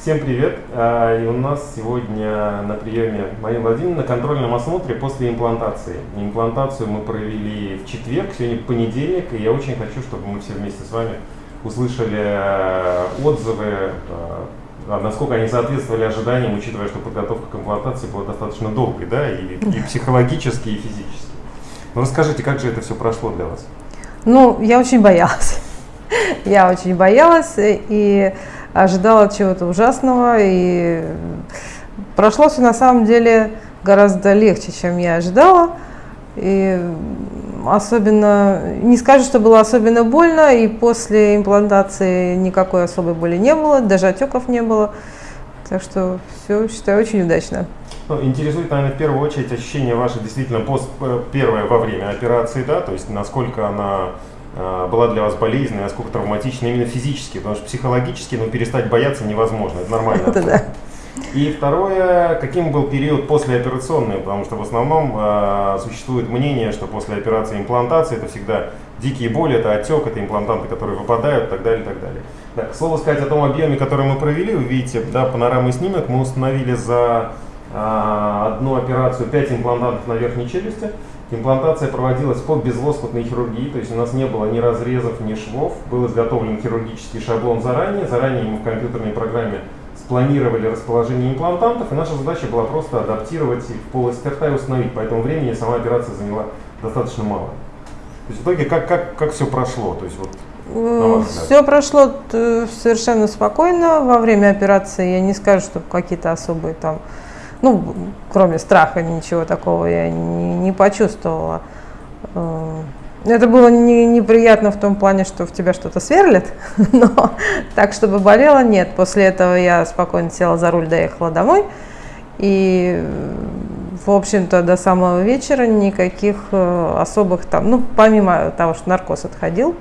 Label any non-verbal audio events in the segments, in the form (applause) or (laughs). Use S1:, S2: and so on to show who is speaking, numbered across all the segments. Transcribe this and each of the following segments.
S1: Всем привет! А, и у нас сегодня на приеме Марина Владимировна на контрольном осмотре после имплантации. Имплантацию мы провели в четверг, сегодня понедельник, и я очень хочу, чтобы мы все вместе с вами услышали э, отзывы, э, а насколько они соответствовали ожиданиям, учитывая, что подготовка к имплантации была достаточно долгой, да, и, и (laughs) психологически, и физически. Ну расскажите, как же это все прошло для вас?
S2: Ну, я очень боялась. (laughs) Я очень боялась, и ожидала чего-то ужасного, и прошло все на самом деле гораздо легче, чем я ожидала. И особенно, не скажу, что было особенно больно, и после имплантации никакой особой боли не было, даже отеков не было. Так что все, считаю, очень удачно.
S1: Ну, интересует, наверное, в первую очередь ощущение ваше действительно пост, э, первое во время операции, да, то есть насколько она была для вас болезненной, насколько травматичной именно физически, потому что психологически ну, перестать бояться невозможно, это нормально. Это да. И второе, каким был период послеоперационный, потому что в основном э, существует мнение, что после операции имплантации это всегда дикие боли, это отек, это имплантанты, которые выпадают и так далее, и так далее. Да, к слову сказать о том объеме, который мы провели, вы видите, да, панорамный снимок, мы установили за э, одну операцию 5 имплантантов на верхней челюсти, Имплантация проводилась по безлоскутной хирургии, то есть у нас не было ни разрезов, ни швов. Был изготовлен хирургический шаблон заранее. Заранее мы в компьютерной программе спланировали расположение имплантантов, и наша задача была просто адаптировать их в полость рта и установить. Поэтому времени сама операция заняла достаточно мало. То есть в итоге как, как, как все прошло? То есть,
S2: вот, все прошло совершенно спокойно. Во время операции я не скажу, что какие-то особые там ну, кроме страха ничего такого я не, не почувствовала. Э, это было не, неприятно в том плане, что в тебя что-то сверлит, (laughs) но так, чтобы болело, нет. После этого я спокойно села за руль, доехала домой. И, в общем-то, до самого вечера никаких э, особых там, ну, помимо того, что наркоз отходил,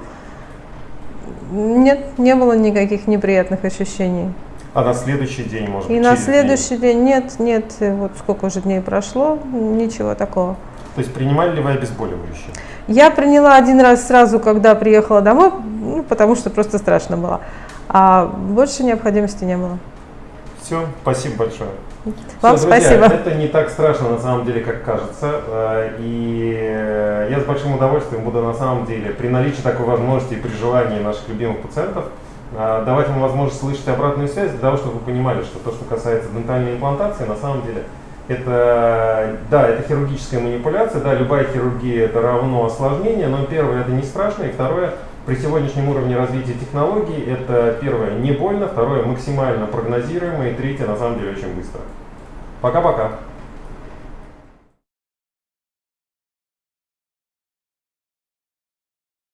S2: нет, не было никаких неприятных ощущений.
S1: А на следующий день, может
S2: и быть, И на следующий день? день нет, нет, вот сколько уже дней прошло, ничего такого.
S1: То есть принимали ли вы обезболивающие?
S2: Я приняла один раз сразу, когда приехала домой, ну, потому что просто страшно было. А больше необходимости не было.
S1: Все, спасибо большое.
S2: Вам Все, друзья, спасибо.
S1: Это не так страшно на самом деле, как кажется. Э, и я с большим удовольствием буду на самом деле при наличии такой возможности и при желании наших любимых пациентов а, давать вам возможность слышать обратную связь для того, чтобы вы понимали, что то, что касается дентальной имплантации, на самом деле это, да, это хирургическая манипуляция, да, любая хирургия это равно осложнение, но первое это не страшно, и второе, при сегодняшнем уровне развития технологий, это первое не больно, второе максимально прогнозируемо, и третье на самом деле очень быстро. Пока-пока.